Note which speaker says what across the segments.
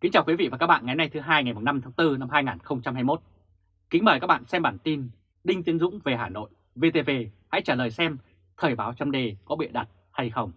Speaker 1: Kính chào quý vị và các bạn ngày nay thứ hai ngày 5 tháng 4 năm 2021. Kính mời các bạn xem bản tin Đinh Tiến Dũng về Hà Nội, VTV hãy trả lời xem Thời báo chấm đề có bịa đặt hay không.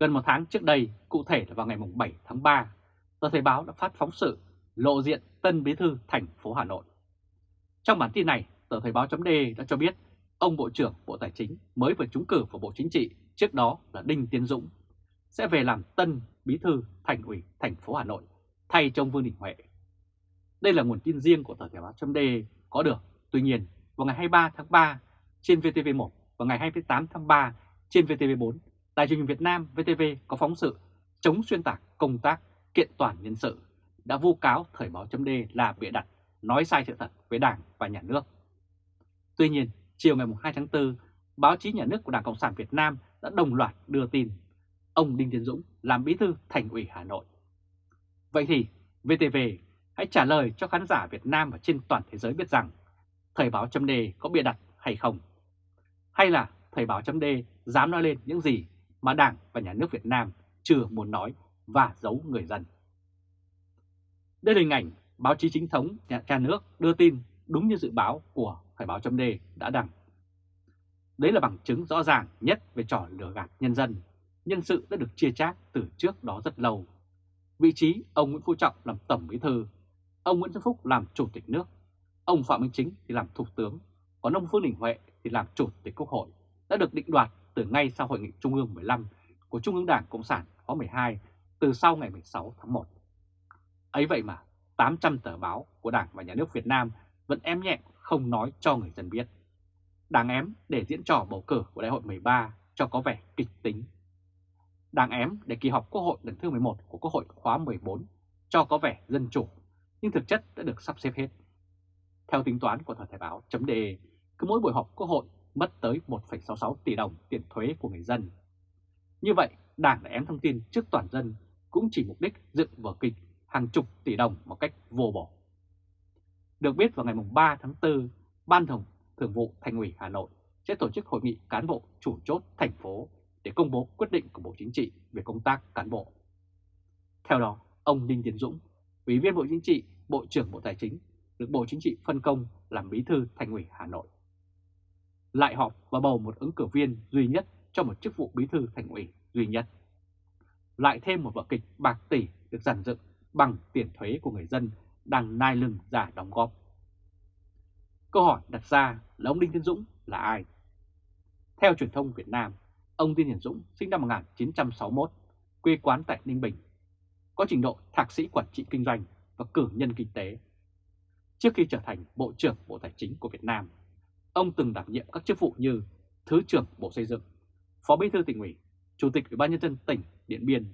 Speaker 1: Gần một tháng trước đây, cụ thể là vào ngày 7 tháng 3, tờ Thời báo đã phát phóng sự lộ diện tân bí thư thành phố Hà Nội. Trong bản tin này, tờ Thời báo chấm đề đã cho biết ông Bộ trưởng Bộ Tài chính mới vừa trúng cử vào Bộ Chính trị, trước đó là Đinh Tiến Dũng, sẽ về làm tân bí thư thành ủy thành phố Hà Nội thay cho ông Vương Đình Huệ. Đây là nguồn tin riêng của tờ Thể báo chấm có được. Tuy nhiên, vào ngày 23 tháng 3 trên VTV1 và ngày 28 tháng 3 trên VTV4, Đài truyền hình Việt Nam VTV có phóng sự chống xuyên tạc công tác kiện toàn nhân sự đã vu cáo Thời báo chấm là bịa đặt, nói sai sự thật với Đảng và Nhà nước. Tuy nhiên, chiều ngày 2 tháng 4, báo chí nhà nước của Đảng Cộng sản Việt Nam đã đồng loạt đưa tin ông Đinh Tiến Dũng làm bí thư thành ủy Hà Nội. Vậy thì VTV hãy trả lời cho khán giả Việt Nam và trên toàn thế giới biết rằng, Thời báo chấm đề có bịa đặt hay không? Hay là Thời báo chấm đề dám nói lên những gì mà Đảng và Nhà nước Việt Nam chưa muốn nói và giấu người dân? Đây là hình ảnh báo chí chính thống nhà nước đưa tin đúng như dự báo của Thời báo chấm đề đã đăng. Đấy là bằng chứng rõ ràng nhất về trò lừa gạt nhân dân nhân sự đã được chia chác từ trước đó rất lâu. Vị trí ông Nguyễn Phú Trọng làm Tổng Bí Thư, ông Nguyễn Xuân Phúc làm Chủ tịch nước, ông Phạm Minh Chính thì làm Thủ tướng, còn ông Vương Đình Huệ thì làm Chủ tịch Quốc hội đã được định đoạt từ ngay sau Hội nghị Trung ương 15 của Trung ương Đảng Cộng sản khóa 12 từ sau ngày 16 tháng 1. Ấy vậy mà 800 tờ báo của Đảng và Nhà nước Việt Nam vẫn ém nhẹ không nói cho người dân biết. Đảng ém để diễn trò bầu cử của Đại hội 13 cho có vẻ kịch tính đang ém để kỳ họp Quốc hội lần thứ 11 của Quốc hội khóa 14 cho có vẻ dân chủ, nhưng thực chất đã được sắp xếp hết. Theo tính toán của Thời Thể báo.de, cứ mỗi buổi họp Quốc hội mất tới 1,66 tỷ đồng tiền thuế của người dân. Như vậy, Đảng đã ém thông tin trước toàn dân cũng chỉ mục đích dựng vở kịch hàng chục tỷ đồng một cách vô bổ. Được biết vào ngày 3 tháng 4, Ban Thường, Thường vụ Thành ủy Hà Nội sẽ tổ chức hội nghị cán bộ chủ chốt thành phố để công bố quyết định của Bộ Chính trị về công tác cán bộ. Theo đó, ông Đinh Tiến Dũng, Ủy viên Bộ Chính trị, Bộ trưởng Bộ Tài chính, được Bộ Chính trị phân công làm bí thư Thành ủy Hà Nội. Lại họp và bầu một ứng cử viên duy nhất cho một chức vụ bí thư Thành ủy duy nhất. Lại thêm một vở kịch bạc tỷ được giàn dựng bằng tiền thuế của người dân đang nai lưng giả đóng góp. Câu hỏi đặt ra là ông Đinh Tiến Dũng là ai? Theo truyền thông Việt Nam, Ông Đinh Hiển Dũng sinh năm 1961, quê quán tại Ninh Bình, có trình độ thạc sĩ quản trị kinh doanh và cử nhân kinh tế. Trước khi trở thành Bộ trưởng Bộ Tài chính của Việt Nam, ông từng đảm nhiệm các chức vụ như Thứ trưởng Bộ Xây dựng, Phó Bí thư tỉnh ủy, Chủ tịch Ủy ban nhân dân tỉnh Điện Biên,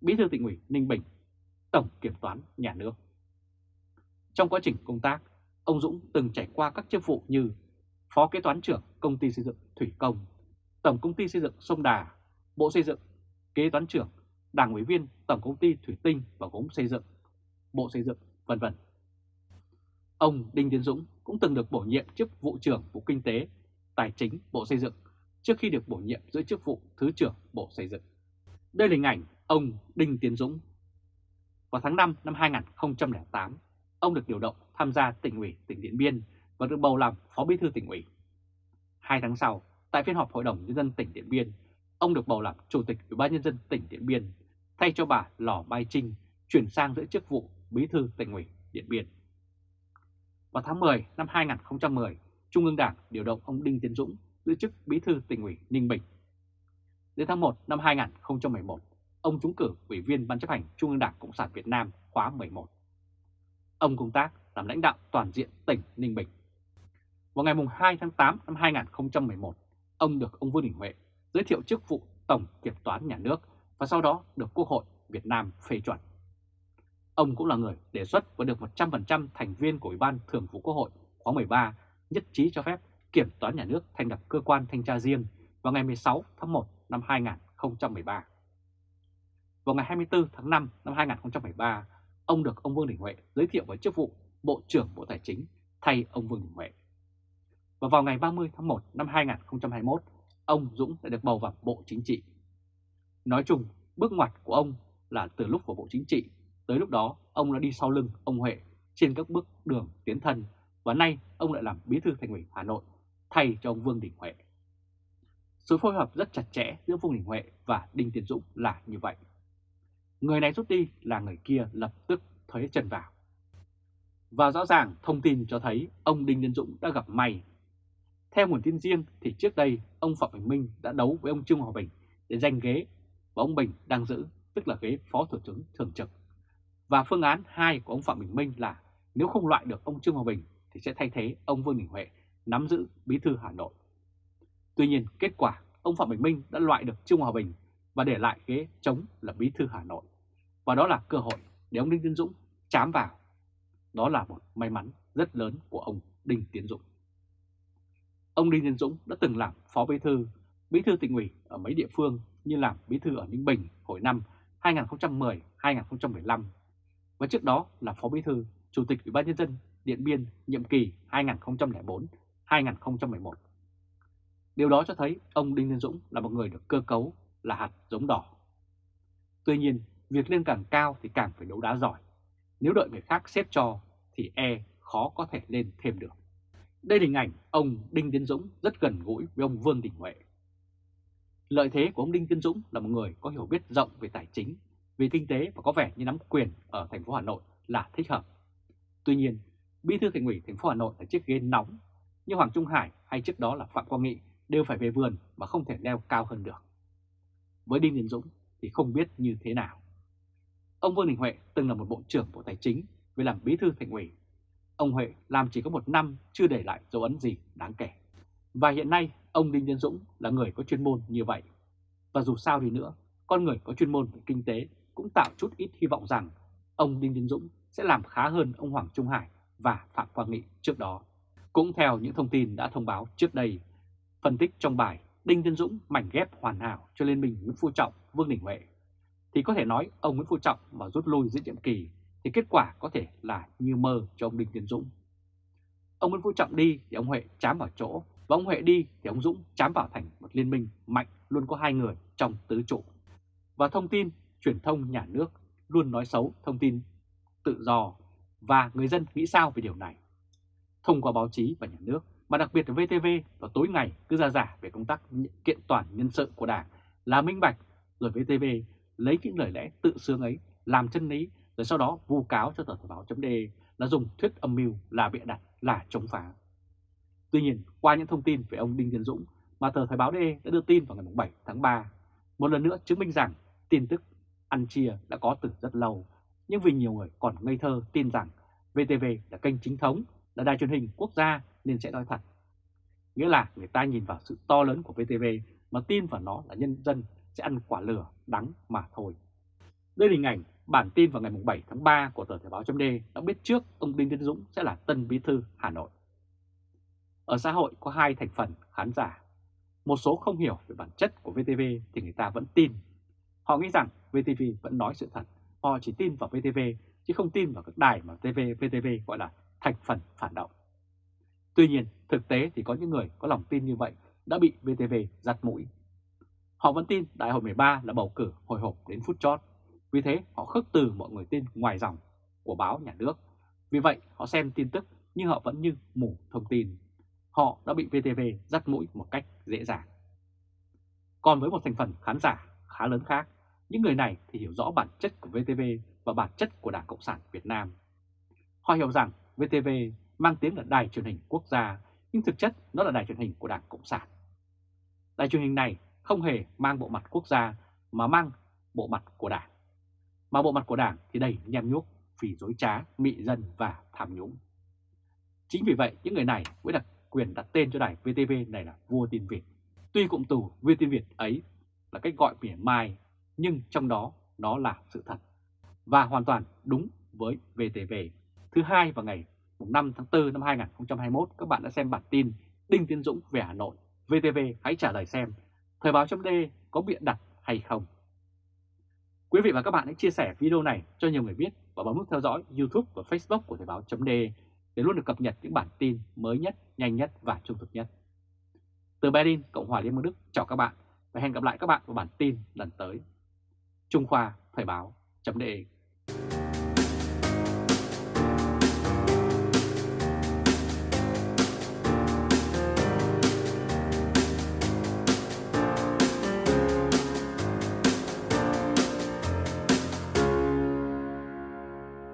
Speaker 1: Bí thư tỉnh ủy Ninh Bình, Tổng Kiểm toán Nhà nước. Trong quá trình công tác, ông Dũng từng trải qua các chức vụ như Phó Kế toán trưởng Công ty Xây dựng Thủy Công, Tổng Công ty Xây dựng Sông Đà, Bộ Xây dựng, Kế toán trưởng, Đảng ủy viên Tổng Công ty Thủy Tinh và Gốm Xây dựng, Bộ Xây dựng, vân vân. Ông Đinh Tiến Dũng cũng từng được bổ nhiệm chức vụ trưởng Bộ Kinh tế, Tài chính, Bộ Xây dựng trước khi được bổ nhiệm giữ chức vụ Thứ trưởng Bộ Xây dựng. Đây là hình ảnh ông Đinh Tiến Dũng. Vào tháng 5 năm 2008, ông được điều động tham gia tỉnh ủy tỉnh Điện Biên và được bầu làm Phó Bí thư tỉnh ủy. Hai tháng sau, Tại phiên họp Hội đồng Nhân dân tỉnh Điện Biên, ông được bầu làm Chủ tịch Ủy ban Nhân dân tỉnh Điện Biên, thay cho bà Lò Mai Trinh chuyển sang giữ chức vụ Bí thư tỉnh ủy Điện Biên. Vào tháng 10 năm 2010, Trung ương Đảng điều động ông Đinh Tiến Dũng giữ chức Bí thư tỉnh ủy Ninh Bình. Đến tháng 1 năm 2011, ông trúng cử Ủy viên Ban chấp hành Trung ương Đảng Cộng sản Việt Nam khóa 11. Ông công tác làm lãnh đạo toàn diện tỉnh Ninh Bình. Vào ngày 2 tháng 8 năm 2011, ông được ông Vương Đình Huệ giới thiệu chức vụ Tổng Kiểm toán Nhà nước và sau đó được Quốc hội Việt Nam phê chuẩn. Ông cũng là người đề xuất và được 100% thành viên của Ủy ban Thường vụ Quốc hội khóa 13 nhất trí cho phép Kiểm toán Nhà nước thành lập cơ quan thanh tra riêng vào ngày 16 tháng 1 năm 2013. Vào ngày 24 tháng 5 năm 2013, ông được ông Vương Đình Huệ giới thiệu với chức vụ Bộ trưởng Bộ Tài chính thay ông Vương Đình Huệ. Và vào ngày 30 tháng 1 năm 2021, ông Dũng đã được bầu vào Bộ Chính trị. Nói chung, bước ngoặt của ông là từ lúc vào Bộ Chính trị, Tới lúc đó, ông đã đi sau lưng ông Huệ trên các bước đường tiến thân và nay ông lại làm bí thư thành ủy Hà Nội thay cho ông Vương Đình Huệ. Sự phối hợp rất chặt chẽ giữa Vương Đình Huệ và Đinh Tiến Dũng là như vậy. Người này rút đi là người kia lập tức thuế chân vào. Và rõ ràng thông tin cho thấy ông Đinh Tiến Dũng đã gặp may. Theo nguồn tin riêng thì trước đây ông Phạm Bình Minh đã đấu với ông Trương Hòa Bình để giành ghế và ông Bình đang giữ, tức là ghế Phó Thủ tướng Thường trực. Và phương án 2 của ông Phạm Bình Minh là nếu không loại được ông Trương Hòa Bình thì sẽ thay thế ông Vương Đình Huệ nắm giữ bí thư Hà Nội. Tuy nhiên kết quả ông Phạm Bình Minh đã loại được Trương Hòa Bình và để lại ghế chống là bí thư Hà Nội. Và đó là cơ hội để ông Đinh Tiến Dũng chám vào. Đó là một may mắn rất lớn của ông Đinh Tiến Dũng. Ông Đinh Tiến Dũng đã từng làm phó bí thư, bí thư tỉnh ủy ở mấy địa phương như làm bí thư ở Ninh Bình hồi năm 2010-2015 và trước đó là phó bí thư chủ tịch Ủy ban nhân dân Điện Biên nhiệm kỳ 2004-2011. Điều đó cho thấy ông Đinh Tiến Dũng là một người được cơ cấu là hạt giống đỏ. Tuy nhiên, việc lên càng cao thì càng phải đấu đá giỏi. Nếu đợi người khác xếp cho thì e khó có thể lên thêm được. Đây là hình ảnh ông Đinh Tiến Dũng rất gần gũi với ông Vương Đình Huệ. Lợi thế của ông Đinh Tiến Dũng là một người có hiểu biết rộng về tài chính, về kinh tế và có vẻ như nắm quyền ở thành phố Hà Nội là thích hợp. Tuy nhiên, Bí thư thành ủy thành phố Hà Nội là chiếc ghế nóng, như Hoàng Trung Hải hay trước đó là Phạm Quang Nghị đều phải về vườn mà không thể leo cao hơn được. Với Đinh Tiến Dũng thì không biết như thế nào. Ông Vương Đình Huệ từng là một bộ trưởng Bộ Tài chính về làm bí thư thành ủy. Ông Huệ làm chỉ có một năm chưa để lại dấu ấn gì đáng kể. Và hiện nay ông Đinh Tiến Dũng là người có chuyên môn như vậy. Và dù sao đi nữa, con người có chuyên môn về kinh tế cũng tạo chút ít hy vọng rằng ông Đinh Tiến Dũng sẽ làm khá hơn ông Hoàng Trung Hải và Phạm Quang Nghị trước đó. Cũng theo những thông tin đã thông báo trước đây, phân tích trong bài Đinh Tiến Dũng mảnh ghép hoàn hảo cho Liên minh Nguyễn Phú Trọng, Vương Đình Huệ, thì có thể nói ông Nguyễn Phú Trọng mà rút lui giữa nhiệm kỳ thì kết quả có thể là như mơ cho ông Đinh Tiến Dũng. Ông Nguyễn Phú Trọng đi thì ông Huệ chám vào chỗ, và ông Huệ đi thì ông Dũng chám vào thành một liên minh mạnh luôn có hai người trong tứ trụ. Và thông tin, truyền thông nhà nước luôn nói xấu thông tin tự do và người dân nghĩ sao về điều này. Thông qua báo chí và nhà nước, mà đặc biệt là VTV vào tối ngày cứ ra giả về công tác kiện toàn nhân sự của Đảng là minh bạch, rồi VTV lấy những lời lẽ tự sướng ấy làm chân lý, rồi sau đó vu cáo cho tờ Thời báo chấm là dùng thuyết âm mưu là bịa đặt là chống phá. Tuy nhiên, qua những thông tin về ông Đinh Tiến Dũng mà tờ Thời báo .de đã đưa tin vào ngày 7 tháng 3, một lần nữa chứng minh rằng tin tức ăn chia đã có từ rất lâu, nhưng vì nhiều người còn ngây thơ tin rằng VTV là kênh chính thống, là đài truyền hình quốc gia nên sẽ nói thật. Nghĩa là người ta nhìn vào sự to lớn của VTV mà tin vào nó là nhân dân sẽ ăn quả lửa đắng mà thôi. Đây là hình ảnh bản tin vào ngày 7 tháng 3 của tờ Thời báo .d đã biết trước ông Đinh Tiến Dũng sẽ là tân bí thư Hà Nội. Ở xã hội có hai thành phần khán giả. Một số không hiểu về bản chất của VTV thì người ta vẫn tin. Họ nghĩ rằng VTV vẫn nói sự thật. Họ chỉ tin vào VTV chứ không tin vào các đài mà TV, VTV gọi là thành phần phản động. Tuy nhiên, thực tế thì có những người có lòng tin như vậy đã bị VTV giặt mũi. Họ vẫn tin Đại hội 13 là bầu cử hồi hộp đến phút chót. Vì thế họ khước từ mọi người tin ngoài dòng của báo nhà nước. Vì vậy họ xem tin tức nhưng họ vẫn như mù thông tin. Họ đã bị VTV dắt mũi một cách dễ dàng. Còn với một thành phần khán giả khá lớn khác, những người này thì hiểu rõ bản chất của VTV và bản chất của Đảng Cộng sản Việt Nam. Họ hiểu rằng VTV mang tiếng là đài truyền hình quốc gia, nhưng thực chất nó là đài truyền hình của Đảng Cộng sản. Đài truyền hình này không hề mang bộ mặt quốc gia mà mang bộ mặt của Đảng. Mà bộ mặt của Đảng thì đầy nhem nhuốc, phỉ dối trá, mị dân và tham nhũng. Chính vì vậy những người này mới đặt quyền đặt tên cho đài VTV này là vua tin Việt. Tuy cụm từ vua tin Việt ấy là cách gọi mỉa mai, nhưng trong đó nó là sự thật. Và hoàn toàn đúng với VTV. Thứ hai vào ngày 5 tháng 4 năm 2021, các bạn đã xem bản tin Đinh Tiến Dũng về Hà Nội. VTV hãy trả lời xem, Thời báo chấm có biện đặt hay không? Quý vị và các bạn hãy chia sẻ video này cho nhiều người biết và bấm nút theo dõi YouTube và Facebook của Thời báo .de để luôn được cập nhật những bản tin mới nhất, nhanh nhất và trung thực nhất. Từ Berlin, Cộng hòa Liên bang Đức, chào các bạn và hẹn gặp lại các bạn vào bản tin lần tới. Trung Khoa Thời báo .de.